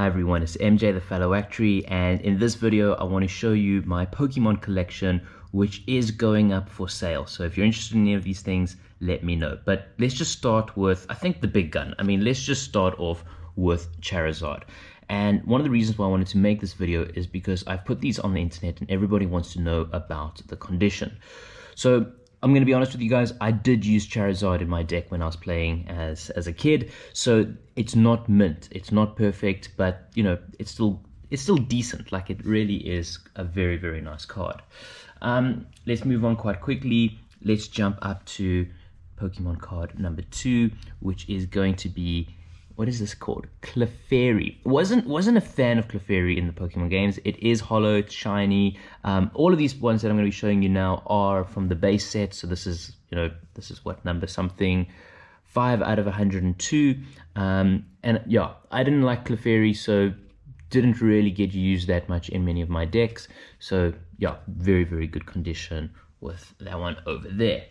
Hi everyone, it's MJ the Fellow Actuary and in this video I want to show you my Pokemon collection which is going up for sale. So if you're interested in any of these things, let me know. But let's just start with, I think the big gun. I mean, let's just start off with Charizard. And one of the reasons why I wanted to make this video is because I've put these on the internet and everybody wants to know about the condition. So I'm going to be honest with you guys, I did use Charizard in my deck when I was playing as, as a kid. So it's not mint, it's not perfect, but you know, it's still it's still decent. Like it really is a very, very nice card. Um, let's move on quite quickly. Let's jump up to Pokemon card number two, which is going to be what is this called? Clefairy. wasn't wasn't a fan of Clefairy in the Pokemon games. It is hollow, it's shiny. Um, all of these ones that I'm going to be showing you now are from the base set. So this is you know this is what number something, five out of 102. Um, and yeah, I didn't like Clefairy, so didn't really get used that much in many of my decks. So yeah, very very good condition with that one over there.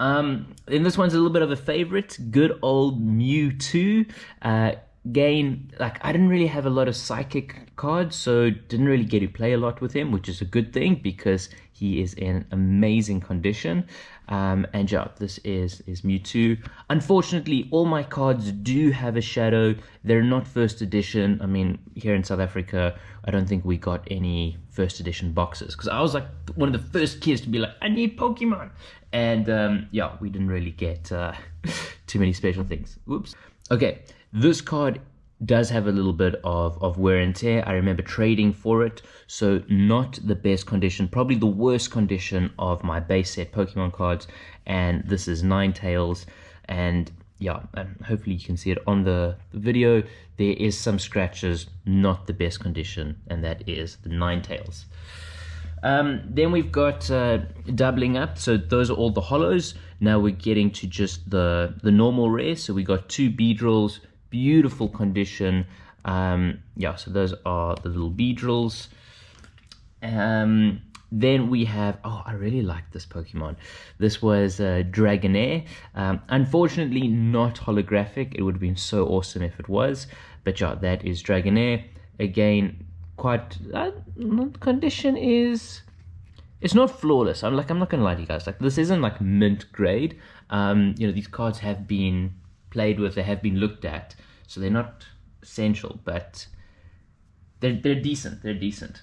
Um, and this one's a little bit of a favorite. Good old Mewtwo. Uh, gain, like, I didn't really have a lot of psychic cards, so didn't really get to play a lot with him, which is a good thing because he is in amazing condition. Um, and yeah, this is, is Mewtwo. Unfortunately, all my cards do have a shadow. They're not first edition. I mean, here in South Africa, I don't think we got any first edition boxes because I was like one of the first kids to be like, I need Pokemon. And um, yeah, we didn't really get uh, too many special things. Whoops. Okay, this card does have a little bit of, of wear and tear. I remember trading for it, so not the best condition, probably the worst condition of my base set Pokemon cards. And this is Ninetales, and yeah, and hopefully you can see it on the, video. There is some scratches, not the best condition, and that is the Ninetales. Um, then we've got uh, doubling up. So those are all the hollows. Now we're getting to just the, the normal rare. So we got two Beedrills, beautiful condition. Um, yeah, so those are the little Beedrills. Um, then we have, oh, I really like this Pokemon. This was uh, Dragonair. Um, unfortunately, not holographic. It would have been so awesome if it was. But yeah, that is Dragonair. Again, quite uh, condition is it's not flawless i'm like i'm not gonna lie to you guys like this isn't like mint grade um you know these cards have been played with they have been looked at so they're not essential but they're, they're decent they're decent.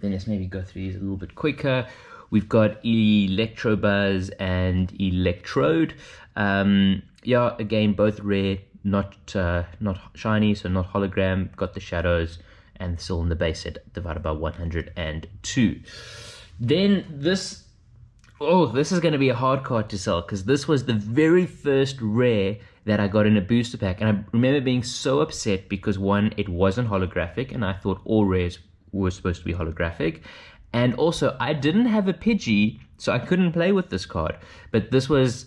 Then let's maybe go through these a little bit quicker. We've got electrobuzz and electrode. Um yeah again both rare not uh not shiny so not hologram. Got the shadows and still in the base set divided by 102. Then this, oh, this is going to be a hard card to sell because this was the very first rare that I got in a booster pack. And I remember being so upset because one, it wasn't holographic and I thought all rares were supposed to be holographic. And also, I didn't have a Pidgey, so I couldn't play with this card. But this was,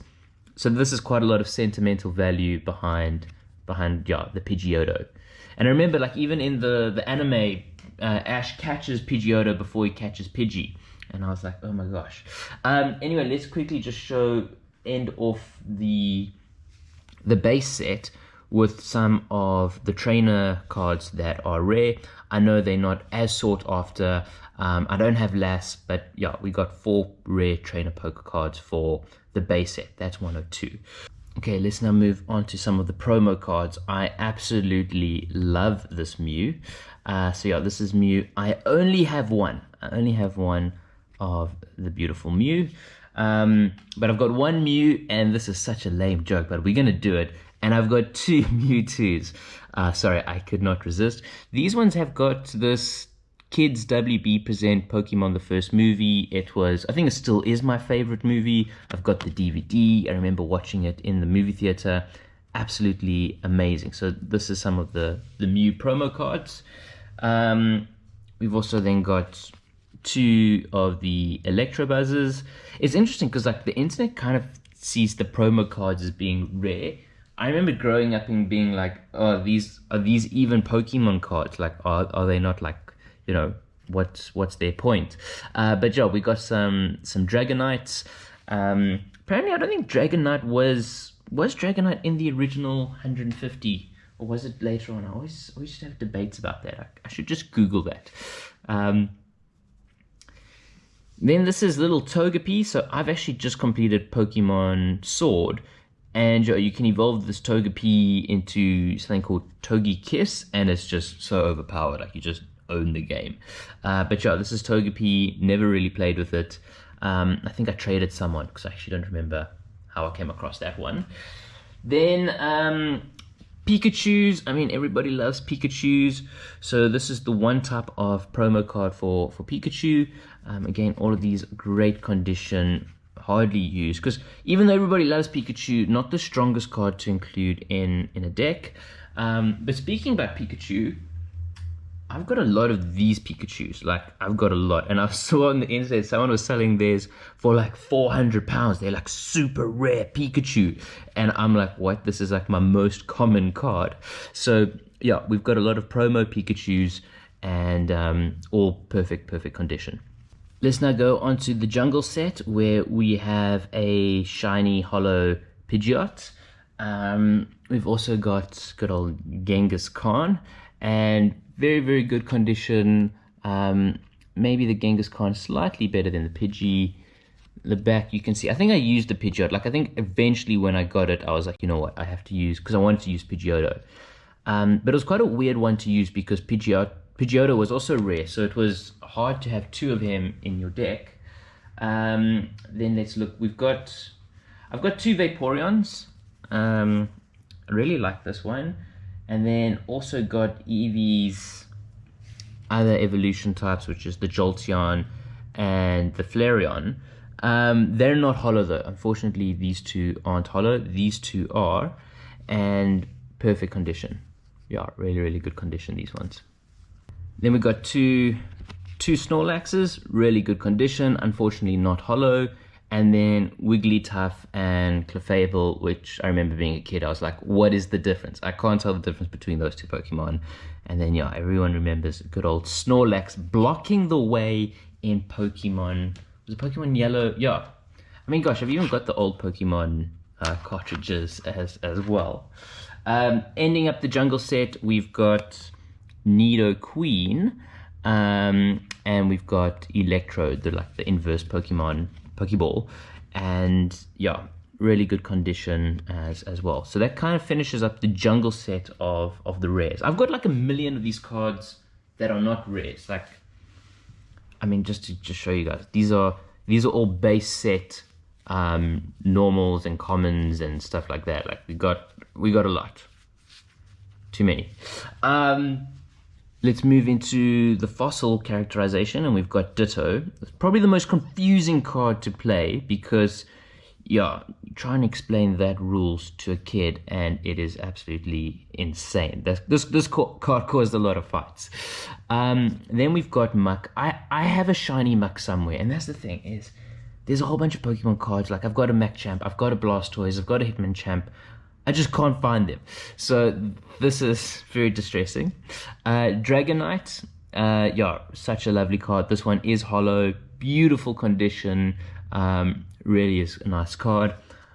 so this is quite a lot of sentimental value behind, behind, yeah, the Pidgeotto. And I remember, like, even in the, the anime, uh, Ash catches Pidgeotto before he catches Pidgey. And I was like, oh my gosh. Um, anyway, let's quickly just show, end off the, the base set with some of the trainer cards that are rare. I know they're not as sought after. Um, I don't have less, but yeah, we got four rare trainer poker cards for the base set. That's 102. Okay, let's now move on to some of the promo cards. I absolutely love this Mew. Uh, so yeah, this is Mew. I only have one. I only have one of the beautiful Mew. Um, but I've got one Mew, and this is such a lame joke, but we're going to do it. And I've got two Mewtwo's. Uh, sorry, I could not resist. These ones have got this Kids WB present Pokemon the first movie. It was, I think it still is my favorite movie. I've got the DVD. I remember watching it in the movie theater. Absolutely amazing. So this is some of the, the Mew promo cards. Um, we've also then got two of the Electrobuzzes. It's interesting because like the internet kind of sees the promo cards as being rare. I remember growing up and being like, oh, these are these even Pokemon cards? Like, are, are they not like you know what's what's their point uh, but yeah we got some some dragonites um, apparently i don't think dragonite was was dragonite in the original 150 or was it later on? I always, always have debates about that. I, I should just Google that. Um, then this is little Togepi. So I've actually just completed Pokemon Sword. And you can evolve this Togepi into something called Togekiss. And it's just so overpowered. Like you just own the game. Uh, but yeah, this is Togepi. Never really played with it. Um, I think I traded someone because I actually don't remember how I came across that one. Then um, Pikachu's, I mean, everybody loves Pikachu's. So this is the one type of promo card for, for Pikachu. Um, again, all of these great condition, hardly used. Because even though everybody loves Pikachu, not the strongest card to include in, in a deck. Um, but speaking about Pikachu, I've got a lot of these Pikachus. Like, I've got a lot. And I saw on the internet, someone was selling theirs for like 400 pounds. They're like super rare Pikachu. And I'm like, what? This is like my most common card. So, yeah, we've got a lot of promo Pikachus and um, all perfect, perfect condition. Let's now go on to the jungle set where we have a shiny hollow Pidgeot. Um, we've also got good old Kangaskhan and very, very good condition. Um, maybe the Kangaskhan slightly better than the Pidgey. The back, you can see, I think I used the Pidgeotto. Like, I think eventually when I got it, I was like, you know what, I have to use, because I wanted to use Pidgeotto. Um, but it was quite a weird one to use because Pidgeotto, Pidgeotto was also rare, so it was hard to have two of him in your deck. Um, then let's look, we've got, I've got two Vaporeons. Um, I really like this one and then also got Eevee's other evolution types, which is the Jolteon and the Flareon. Um, they're not hollow though. Unfortunately, these two aren't hollow. These two are, and perfect condition. Yeah, really, really good condition. These ones. Then we got two, two Snorlaxes, really good condition. Unfortunately, not hollow and then Wigglytuff and Clefable, which I remember being a kid, I was like, what is the difference? I can't tell the difference between those two Pokemon. And then, yeah, everyone remembers good old Snorlax blocking the way in Pokemon. Was it Pokemon Yellow? Yeah. I mean, gosh, I've even got the old Pokemon uh, cartridges as, as well. Um, ending up the jungle set, we've got Nidoqueen. Um, and we've got Electrode, the like the inverse Pokemon Pokeball, and yeah, really good condition as as well. So that kind of finishes up the jungle set of of the rares. I've got like a million of these cards that are not rares. Like, I mean, just to just show you guys, these are these are all base set um, normals and commons and stuff like that. Like we got we got a lot, too many. Um, Let's move into the fossil characterization and we've got Ditto. It's probably the most confusing card to play because, yeah, try and explain that rules to a kid and it is absolutely insane. This, this, this card caused a lot of fights. Um, then we've got Muk. I, I have a shiny Muk somewhere and that's the thing is there's a whole bunch of Pokemon cards. Like I've got a Machamp, I've got a Blastoise, I've got a Hitmonchan, I just can't find them. So this is very distressing. Uh, Dragonite, uh, yeah, such a lovely card. This one is hollow, beautiful condition. Um, really is a nice card.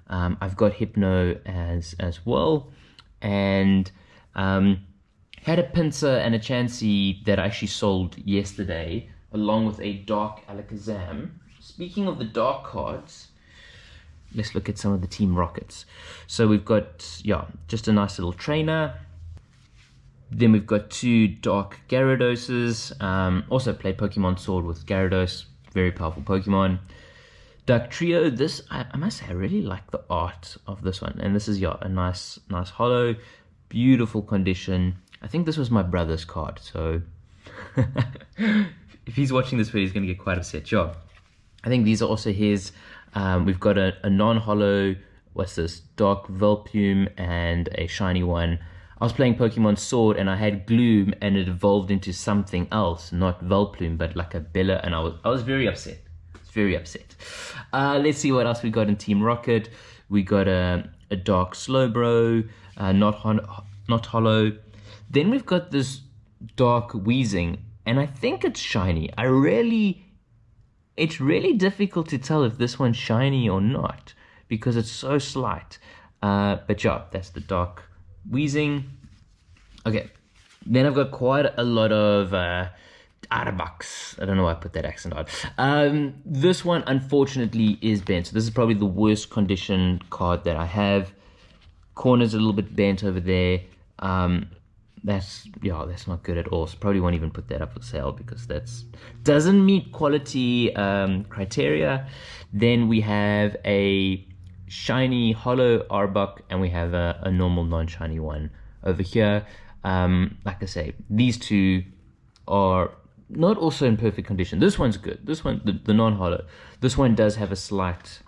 Um, I've got Hypno as as well, and um, had a Pinsir and a Chansey that I actually sold yesterday, along with a Dark Alakazam. Speaking of the dark cards, let's look at some of the Team Rockets. So we've got, yeah, just a nice little trainer. Then we've got two Dark Gyaradoses. Um, also played Pokemon Sword with Gyarados. Very powerful Pokemon. Dugtrio, this, I, I, must say, I really like the art of this one. And this is, yeah, a nice, nice hollow. Beautiful condition. I think this was my brother's card, so... if he's watching this video, he's going to get quite upset. Sure. I think these are also his um, we've got a, a non-hollow, what's this, Dark Vileplume and a shiny one. I was playing Pokemon Sword and I had Gloom and it evolved into something else, not Vileplume, but like a Bella, and I was I was very upset. Very upset. Uh, let's see what else we got in Team Rocket. We got a, a Dark Slowbro, uh, not not hollow. Then we've got this Dark Weezing, and I think it's shiny. I really it's really difficult to tell if this one's shiny or not because it's so slight. Uh, but yeah, that's the dark Weezing. Okay, then I've got quite a lot of uh. I don't know why I put that accent on. Um, this one, unfortunately, is bent. So this is probably the worst condition card that I have. Corner's a little bit bent over there. Um, that's yeah that's not good at all. So probably won't even put that up for sale because that's doesn't meet quality um, criteria. Then we have a shiny hollow Arbok and we have a, a normal non-shiny one over here. Um, like I say these two are not also in perfect condition. This one's good. This one the, the non-hollow this one does have a slight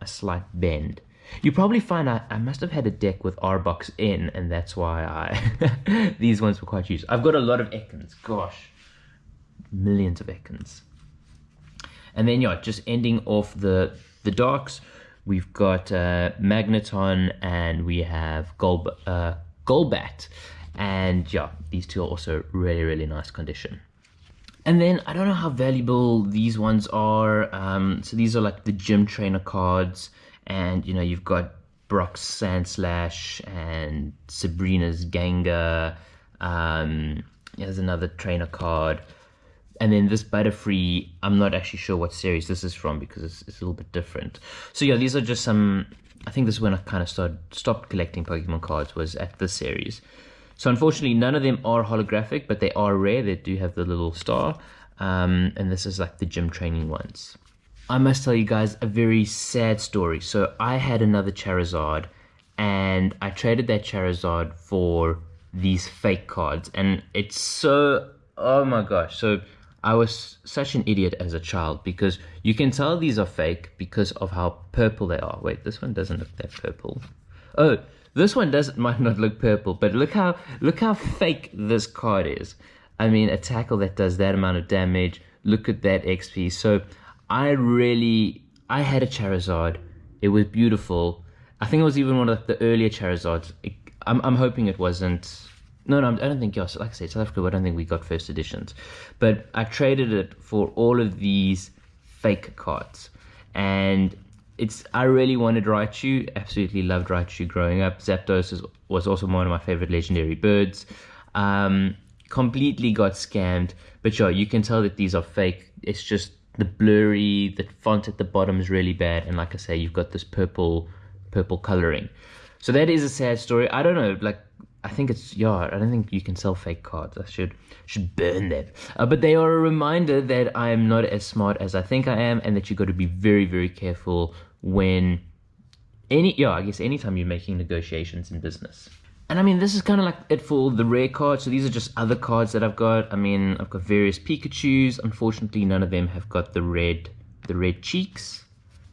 a slight bend you probably find I, I must have had a deck with Arboks in, and that's why I these ones were quite used. I've got a lot of Ekans, gosh, millions of Ekans. And then yeah, just ending off the the darks, we've got uh, Magneton and we have Gold uh, Golbat, and yeah, these two are also really really nice condition. And then I don't know how valuable these ones are. Um, so these are like the gym trainer cards and you know you've got Brock's Sandslash and Sabrina's Gengar. Um, there's another trainer card. And then this Butterfree, I'm not actually sure what series this is from because it's, it's, a little bit different. So yeah, these are just some, I think this is when I kind of started, stopped collecting Pokemon cards was at this series. So unfortunately, none of them are holographic, but they are rare. They do have the little star. Um, and this is like the gym training ones. I must tell you guys a very sad story. So I had another Charizard and I traded that Charizard for these fake cards and it's so oh my gosh. So I was such an idiot as a child because you can tell these are fake because of how purple they are. Wait, this one doesn't look that purple. Oh, this one does might not look purple, but look how look how fake this card is. I mean, a tackle that does that amount of damage. Look at that XP. So I really, I had a Charizard. It was beautiful. I think it was even one of the earlier Charizards. It, I'm, I'm hoping it wasn't. No, no, I don't think yes. Like I said, South Africa. I don't think we got first editions, but I traded it for all of these fake cards, and it's. I really wanted Raichu. Absolutely loved Raichu growing up. Zapdos is, was also one of my favorite legendary birds. Um, completely got scammed, but sure, you can tell that these are fake. It's just the blurry, the font at the bottom is really bad, and like I say, you've got this purple, purple coloring. So that is a sad story. I don't know, like I think it's yeah. I don't think you can sell fake cards. I should should burn them. Uh, but they are a reminder that I am not as smart as I think I am, and that you've got to be very very careful when any yeah. I guess anytime you're making negotiations in business. And I mean, this is kind of like it for the rare cards. So these are just other cards that I've got. I mean, I've got various Pikachus. Unfortunately, none of them have got the red, the red cheeks.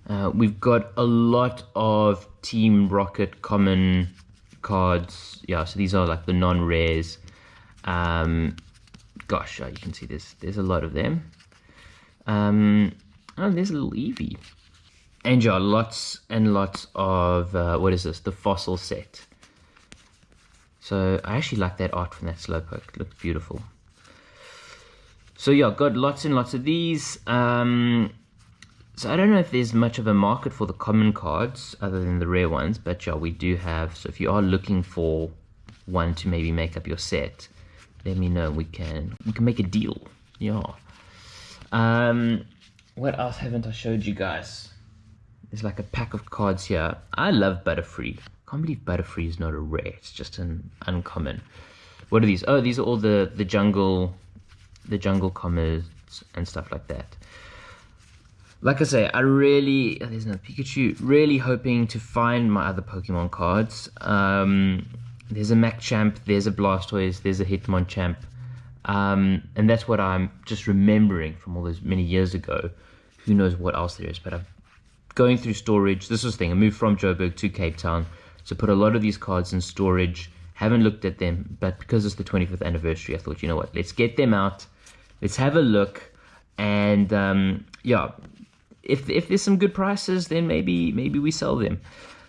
Uh, we've got a lot of Team Rocket common cards. Yeah, so these are like the non-rares. Um, gosh, you can see this. There's a lot of them. Um, oh, there's a little Eevee. And yeah, lots and lots of, uh, what is this? The fossil set. So I actually like that art from that Slowpoke. It looks beautiful. So yeah, got lots and lots of these. Um, so I don't know if there's much of a market for the common cards other than the rare ones, but yeah, we do have. So if you are looking for one to maybe make up your set, let me know. We can we can make a deal. Yeah. Um, what else haven't I showed you guys? There's like a pack of cards here. I love Butterfree can't believe Butterfree is not a rare. It's just an uncommon. What are these? Oh, these are all the, the jungle, the jungle commas and stuff like that. Like I say, I really, oh, there's no Pikachu, really hoping to find my other Pokemon cards. Um, there's a Machamp, there's a Blastoise, there's a Hitmonchan. Um, and that's what I'm just remembering from all those many years ago. Who knows what else there is, but I'm going through storage. This was the thing, I moved from Joburg to Cape Town. So put a lot of these cards in storage. Haven't looked at them, but because it's the 25th anniversary, I thought, you know what, let's get them out. Let's have a look. And um, yeah, if, if there's some good prices, then maybe maybe we sell them.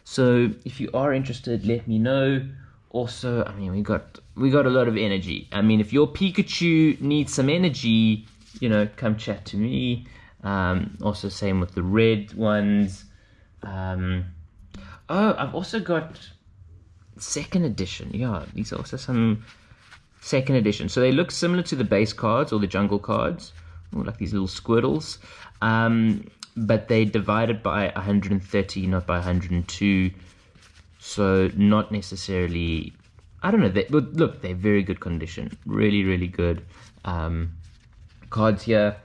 So if you are interested, let me know. Also, I mean, we got we got a lot of energy. I mean, if your Pikachu needs some energy, you know, come chat to me. Um, also, same with the red ones. Um, Oh, I've also got second edition. Yeah, these are also some second edition. So they look similar to the base cards or the jungle cards, like these little squirtles. Um, but they divided by 130, not by 102. So not necessarily. I don't know. They, but look, they're very good condition. Really, really good. Um, cards here.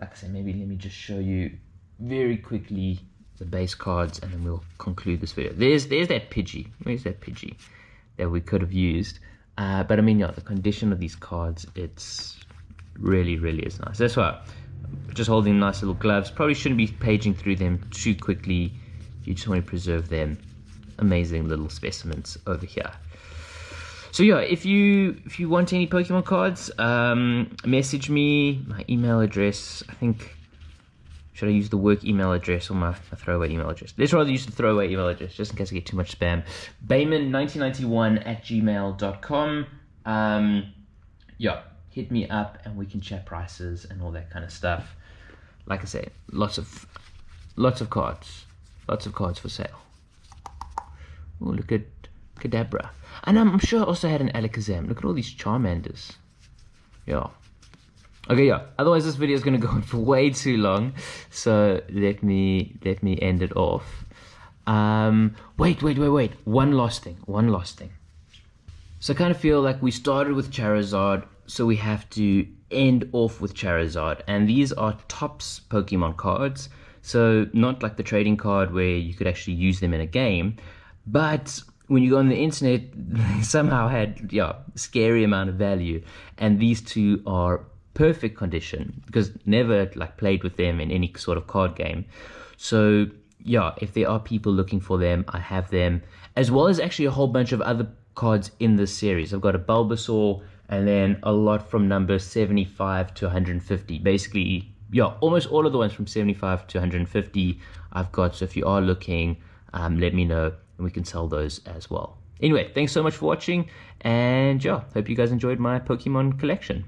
Like I said, maybe let me just show you very quickly the base cards, and then we'll conclude this video. There's there's that Pidgey. Where's that Pidgey that we could have used? Uh, but I mean, yeah, the condition of these cards, it's really, really is nice. That's why just holding nice little gloves. Probably shouldn't be paging through them too quickly. You just want to preserve them. Amazing little specimens over here. So yeah, if you if you want any Pokemon cards, um, message me. My email address, I think, should I use the work email address or my, my throwaway email address? Let's rather use the throwaway email address, just in case I get too much spam. Bayman1991 at gmail.com. Um, yeah, hit me up and we can chat prices and all that kind of stuff. Like I said, lots of lots of cards. Lots of cards for sale. Oh, look at Kadabra. And I'm sure I also had an Alakazam. Look at all these Charmanders. Yeah. Okay, yeah. Otherwise, this video is going to go on for way too long. So let me let me end it off. Um, wait, wait, wait, wait. One last thing. One last thing. So I kind of feel like we started with Charizard, so we have to end off with Charizard. And these are Topps Pokemon cards. So not like the trading card where you could actually use them in a game, but when you go on the internet, they somehow had yeah scary amount of value. And these two are perfect condition because never like played with them in any sort of card game. So yeah, if there are people looking for them, I have them, as well as actually a whole bunch of other cards in this series. I've got a Bulbasaur and then a lot from number 75 to 150. Basically, yeah, almost all of the ones from 75 to 150 I've got. So if you are looking, um, let me know and we can sell those as well. Anyway, thanks so much for watching and yeah, hope you guys enjoyed my Pokemon collection.